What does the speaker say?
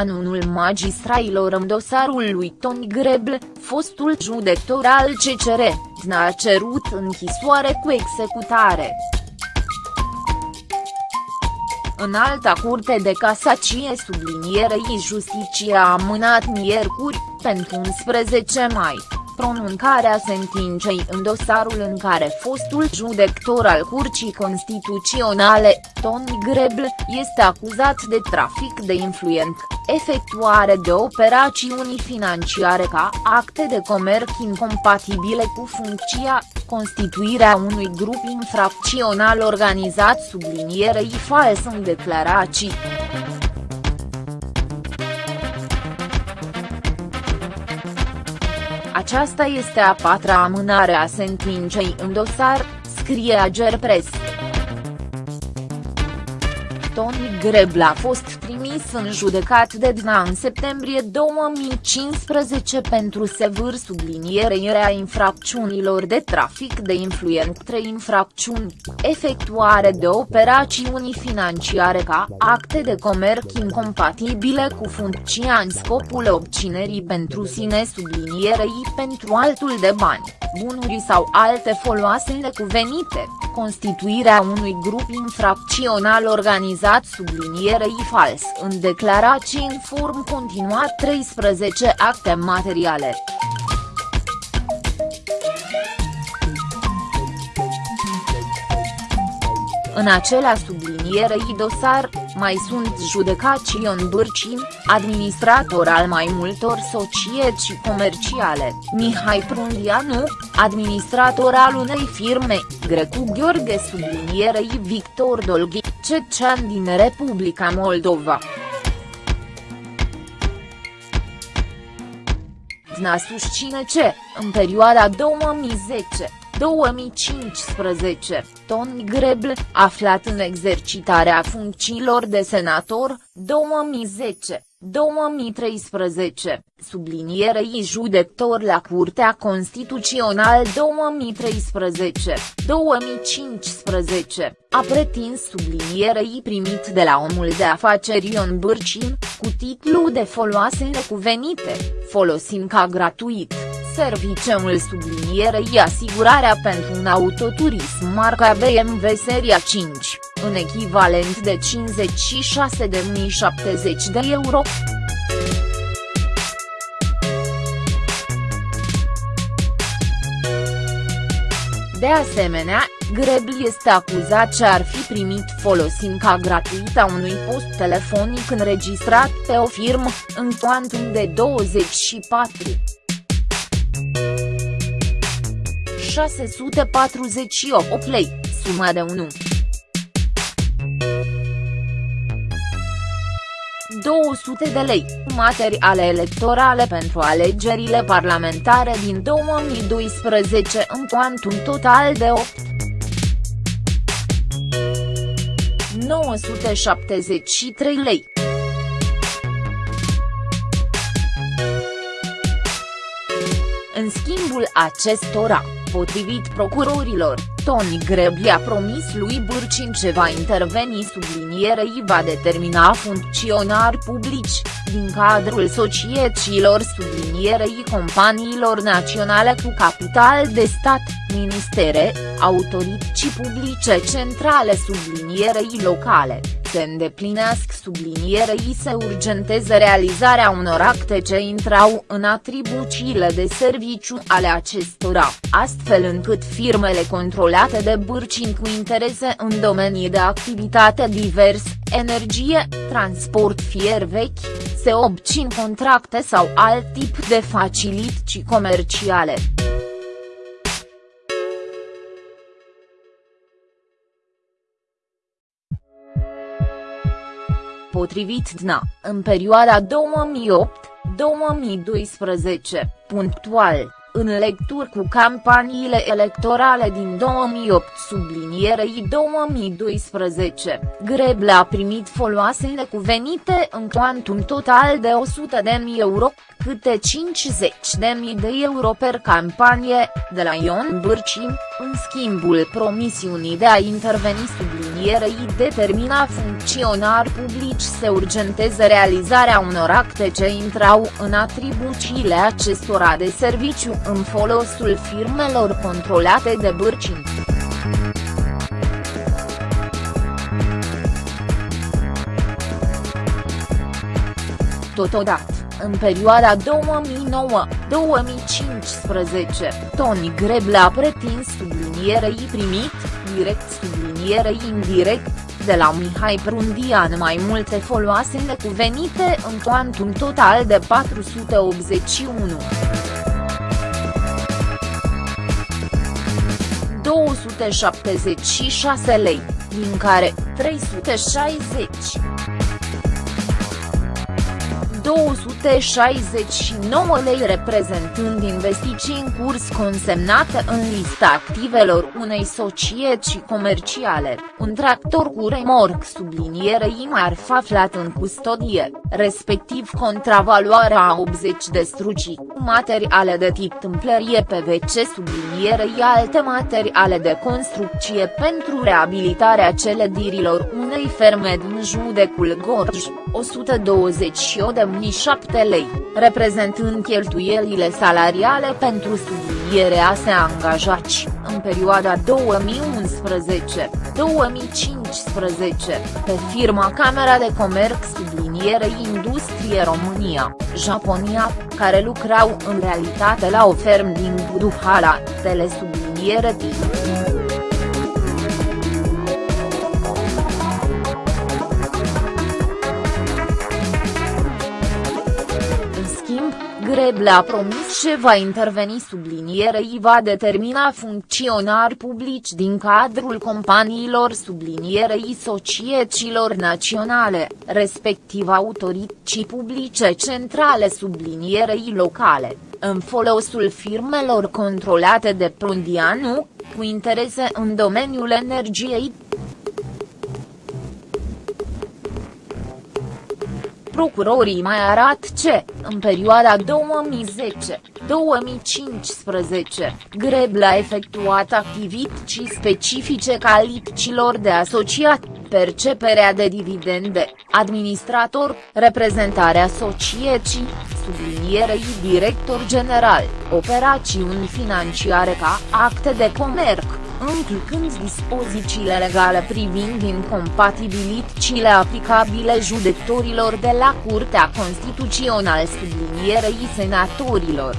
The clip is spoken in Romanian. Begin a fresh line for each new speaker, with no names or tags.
anunul magistrailor în dosarul lui Toni Greble, fostul judector al CCR, a cerut închisoare cu executare. În alta curte de casacie sublinierei justiția a amânat miercuri, pentru 11 mai pronuncarea sentinței în dosarul în care fostul judector al Curții Constituționale, Tony Grebl, este acuzat de trafic de influent, efectuare de operațiuni financiare ca acte de comerț incompatibile cu funcția, constituirea unui grup infracțional organizat sublinierei fals în declarații. Aceasta este a patra amânare a sentinței în dosar, scrie Agerpres. Tony Grebla a fost trimis în judecat de DNA în septembrie 2015 pentru sevâr sublinierea infracțiunilor de trafic de influent 3 infracțiuni, efectuare de operațiuni financiare ca acte de comerț incompatibile cu funcția în scopul obținerii pentru sine sublinierei pentru altul de bani, bunuri sau alte foloase necuvenite constituirea unui grup infracțional organizat sublinierei fals în declarații în form continuat 13 acte materiale. În acela sublinierei dosar, mai sunt judecați Ion Bârcin, administrator al mai multor societăți comerciale, Mihai Prundianu, administrator al unei firme, Grecu Gheorghe sublinierei Victor Dolghi, cecean din Republica Moldova. DNA susține ce, în perioada 2010, 2015, Tony Greble, aflat în exercitarea funcțiilor de senator, 2010, 2013, sublinierei judector la Curtea Constituțional 2013, 2015, a pretins sublinierei primit de la omul de afaceri Ion Bârcin, cu titlu de foloase necuvenite, folosind ca gratuit serviciul sublinierei asigurarea pentru un autoturism marca BMW seria 5, în echivalent de 56.070 de euro. De asemenea, Grebl este acuzat ce ar fi primit folosind ca gratuita unui post telefonic înregistrat pe o firmă, în cuantum de 24. 648 lei, suma de 1. 200 de lei, materiale electorale pentru alegerile parlamentare din 2012 în cuantum total de 8. 973 lei. În schimbul acestora, Potrivit procurorilor, Tony Grebli a promis lui Burcin ce va interveni sublinierei va determina funcționari publici, din cadrul societăților sublinierei companiilor naționale cu capital de stat, ministere, autorități publice centrale sublinierei locale se îndeplinească sublinierei se urgenteze realizarea unor acte ce intrau în atribuțiile de serviciu ale acestora, astfel încât firmele controlate de Bârcin cu interese în domenii de activitate divers, energie, transport fier vechi, se obțin contracte sau alt tip de facilități comerciale. Potrivit DNA, în perioada 2008-2012, punctual, în lecturi cu campaniile electorale din 2008 sublinierei 2012, Greble a primit foloase necuvenite în cuantum total de 100.000 euro, câte 50.000 de euro per campanie, de la Ion Bârcim, în schimbul promisiunii de a interveni sublinierei determina funcționari publici să urgenteze realizarea unor acte ce intrau în atribuțiile acestora de serviciu în folosul firmelor controlate de Bârcim. Totodată, în perioada 2009-2015, Toni Greble a pretins sublinierei primit, direct sublinierei indirect, de la Mihai Prundian mai multe foloase necuvenite în cuantum total de 481. 276 lei, din care 360 269 lei reprezentând investiții în curs consemnate în lista activelor unei societăți comerciale, un tractor cu remorc sublinierei marfa aflat în custodie, respectiv contravaloarea a 80 de strucii, materiale de tip tâmplărie PVC sublinierei alte materiale de construcție pentru reabilitarea celedirilor unei ferme din judecul Gorj, 128 de 2007 lei, reprezentând cheltuielile salariale pentru sublinierea se angajați, în perioada 2011-2015, pe firma Camera de Comerț Subliniere Industrie România, Japonia, care lucrau în realitate la o ferm din Buduhala, telesubliniere timp. Greble a promis ce va interveni sublinierei va determina funcționari publici din cadrul companiilor sublinierei societăților naționale, respectiv autorității publice centrale sublinierei locale, în folosul firmelor controlate de Prundianu, cu interese în domeniul energiei, Procurorii mai arată ce, în perioada 2010-2015, Greble a efectuat activități specifice caliticilor de asociat, perceperea de dividende, administrator, reprezentarea societății, sublinierei director general, operațiuni financiare ca acte de comerț înclcând dispozițiile legale privind incompatibilitățile aplicabile judecătorilor de la Curtea Constituțională sublinierei senatorilor.